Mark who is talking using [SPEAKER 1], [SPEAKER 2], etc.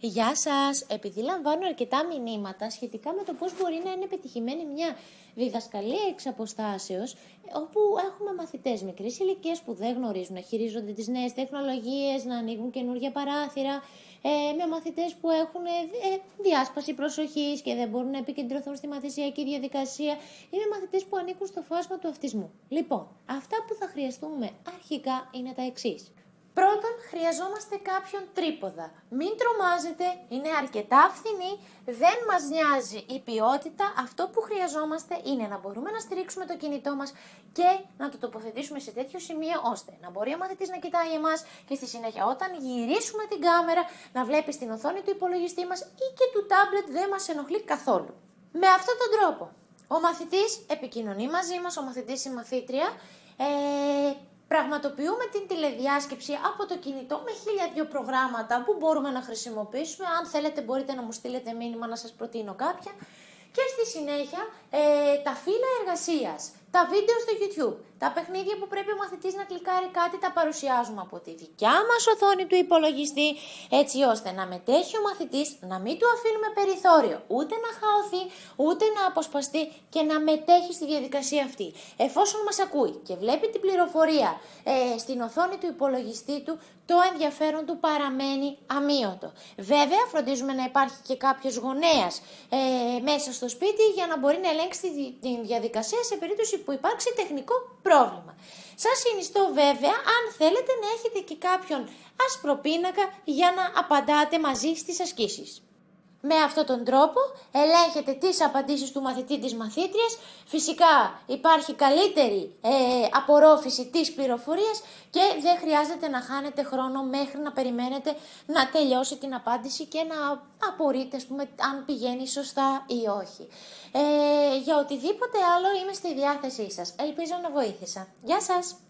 [SPEAKER 1] Γεια σας! Επειδή λαμβάνω αρκετά μηνύματα σχετικά με το πώς μπορεί να είναι πετυχημένη μια διδασκαλία εξ αποστάσεως, όπου έχουμε μαθητές μικρής ηλικίας που δεν γνωρίζουν να χειρίζονται τις νέες τεχνολογίες, να ανοίγουν καινούργια παράθυρα, ε, με μαθητές που έχουν ε, διάσπαση προσοχής και δεν μπορούν να επικεντρωθούν στη μαθησιακή διαδικασία ή με μαθητές που ανήκουν στο φάσμα του αυτισμού. Λοιπόν, αυτά που θα χρειαστούμε αρχικά είναι τα εξής. Πρώτον, χρειαζόμαστε κάποιον τρίποδα. Μην τρομάζετε, είναι αρκετά φθηνή, δεν μας νοιάζει η ποιότητα. Αυτό που χρειαζόμαστε είναι να μπορούμε να στηρίξουμε το κινητό μας και να το τοποθετήσουμε σε τέτοιο σημείο ώστε να μπορεί ο μαθητής να κοιτάει εμάς και στη συνέχεια όταν γυρίσουμε την κάμερα να βλέπει στην οθόνη του υπολογιστή μας ή και του τάμπλετ δεν μας ενοχλεί καθόλου. Με αυτόν τον τρόπο, ο μαθητής επικοινωνεί μαζί μας, ο μαθητής η μαθήτρια, ε, Πραγματοποιούμε την τηλεδιάσκεψη από το κινητό με χίλια δυο προγράμματα που μπορούμε να χρησιμοποιήσουμε. Αν θέλετε μπορείτε να μου στείλετε μήνυμα να σας προτείνω κάποια. Και στη συνέχεια ε, τα φύλλα εργασίας τα βίντεο στο YouTube, τα παιχνίδια που πρέπει ο μαθητής να κλικάρει κάτι τα παρουσιάζουμε από τη δικιά μας οθόνη του υπολογιστή έτσι ώστε να μετέχει ο μαθητής, να μην του αφήνουμε περιθώριο ούτε να χαωθεί ούτε να αποσπαστεί και να μετέχει στη διαδικασία αυτή. Εφόσον μας ακούει και βλέπει την πληροφορία ε, στην οθόνη του υπολογιστή του, το ενδιαφέρον του παραμένει αμύωτο. Βέβαια φροντίζουμε να υπάρχει και κάποιος γονέας ε, μέσα στο σπίτι για να μπορεί να ελέγξει τη διαδικασία σε περίπτωση που υπάρξει τεχνικό πρόβλημα. Σας συνιστώ βέβαια αν θέλετε να έχετε και κάποιον άσπρο πίνακα για να απαντάτε μαζί στις ασκήσεις. Με αυτόν τον τρόπο ελέγχετε τις απαντήσεις του μαθητή της μαθήτριας. Φυσικά υπάρχει καλύτερη ε, απορρόφηση της πληροφορίας και δεν χρειάζεται να χάνετε χρόνο μέχρι να περιμένετε να τελειώσει την απάντηση και να απορείτε αν πηγαίνει σωστά ή όχι. Ε, για οτιδήποτε άλλο είμαι στη διάθεσή σας. Ελπίζω να βοήθησα. Γεια σας!